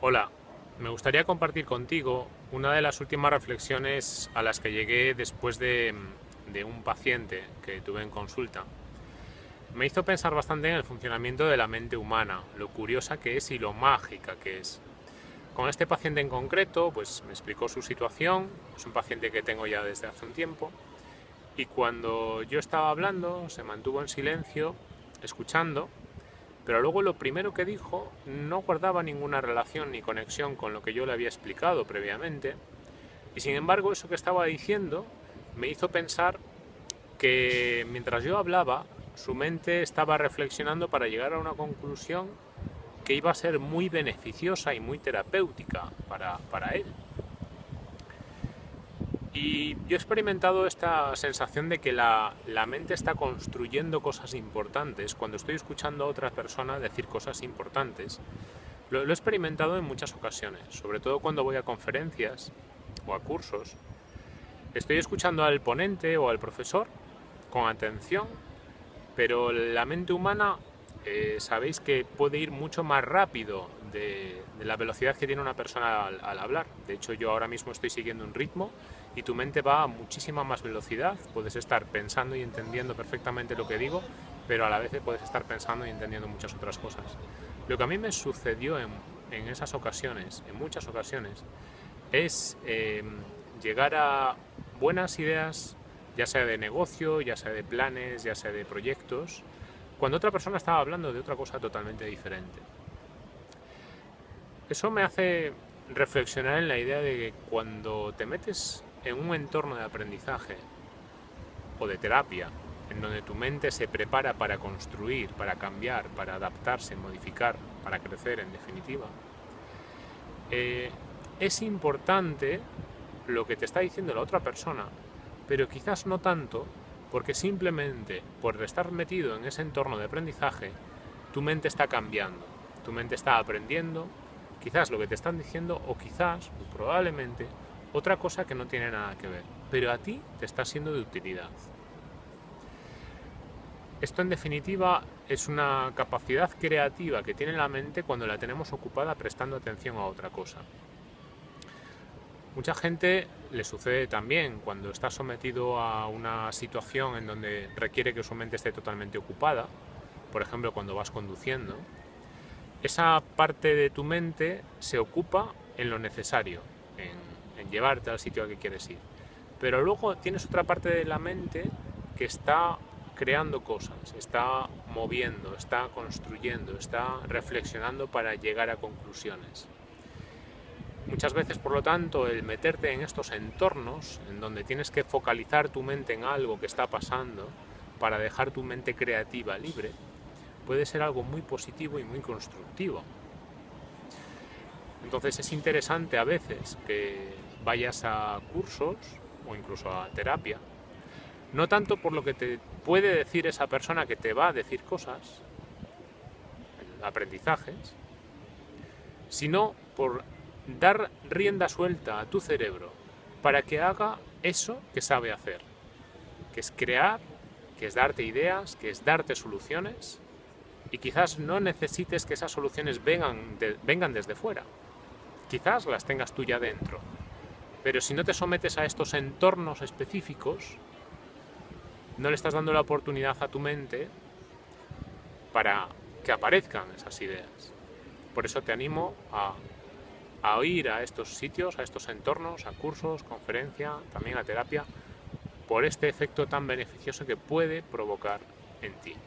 Hola, me gustaría compartir contigo una de las últimas reflexiones a las que llegué después de, de, un paciente que tuve en consulta. Me hizo pensar bastante en el funcionamiento de la mente humana, lo curiosa que es y lo mágica que es. Con este paciente en concreto, pues me explicó su situación, es un paciente que tengo ya desde hace un tiempo, y cuando yo estaba hablando se mantuvo en silencio, escuchando, pero luego lo primero que dijo no guardaba ninguna relación ni conexión con lo que yo le había explicado previamente, y sin embargo eso que estaba diciendo me hizo pensar que mientras yo hablaba, su mente estaba reflexionando para llegar a una conclusión que iba a ser muy beneficiosa y muy terapéutica para, para él. Y yo he experimentado esta sensación de que la, la, mente está construyendo cosas importantes cuando estoy escuchando a otra persona decir cosas importantes. Lo, lo, he experimentado en muchas ocasiones, sobre todo cuando voy a conferencias o a cursos. Estoy escuchando al ponente o al profesor con atención, pero la mente humana eh, sabéis que puede ir mucho más rápido de, de la velocidad que tiene una persona al, al hablar. De hecho, yo ahora mismo estoy siguiendo un ritmo y tu mente va a muchísima más velocidad, puedes estar pensando y entendiendo perfectamente lo que digo, pero a la vez puedes estar pensando y entendiendo muchas otras cosas. Lo que a mí me sucedió en, en esas ocasiones, en muchas ocasiones, es eh, llegar a buenas ideas, ya sea de negocio, ya sea de planes, ya sea de proyectos, cuando otra persona estaba hablando de otra cosa totalmente diferente. Eso me hace reflexionar en la idea de que cuando te metes en un entorno de aprendizaje o de terapia, en donde tu mente se prepara para construir, para cambiar, para adaptarse, modificar, para crecer en definitiva, eh, es importante lo que te está diciendo la otra persona, pero quizás no tanto porque simplemente por estar metido en ese entorno de aprendizaje, tu mente está cambiando, tu mente está aprendiendo, quizás lo que te están diciendo o quizás, probablemente, otra cosa que no tiene nada que ver, pero a ti te está siendo de utilidad. Esto en definitiva es una capacidad creativa que tiene la mente cuando la tenemos ocupada prestando atención a otra cosa. Mucha gente le sucede también cuando está sometido a una situación en donde requiere que su mente esté totalmente ocupada, por ejemplo cuando vas conduciendo, esa parte de tu mente se ocupa en lo necesario, llevarte al sitio al que quieres ir. Pero luego tienes otra parte de la mente que está creando cosas, está moviendo, está construyendo, está reflexionando para llegar a conclusiones. Muchas veces, por lo tanto, el meterte en estos entornos, en donde tienes que focalizar tu mente en algo que está pasando, para dejar tu mente creativa libre, puede ser algo muy positivo y muy constructivo. Entonces es interesante a veces que vayas a cursos o incluso a terapia, no tanto por lo que te puede decir esa persona que te va a decir cosas, aprendizajes, sino por dar rienda suelta a tu cerebro para que haga eso que sabe hacer, que es crear, que es darte ideas, que es darte soluciones, y quizás no necesites que esas soluciones vengan, de, vengan desde fuera, quizás las tengas tú ya dentro, pero si no te sometes a estos entornos específicos, no le estás dando la oportunidad a tu mente para que aparezcan esas ideas. Por eso te animo a a ir a estos sitios, a estos entornos, a cursos, conferencia, también a terapia, por este efecto tan beneficioso que puede provocar en ti.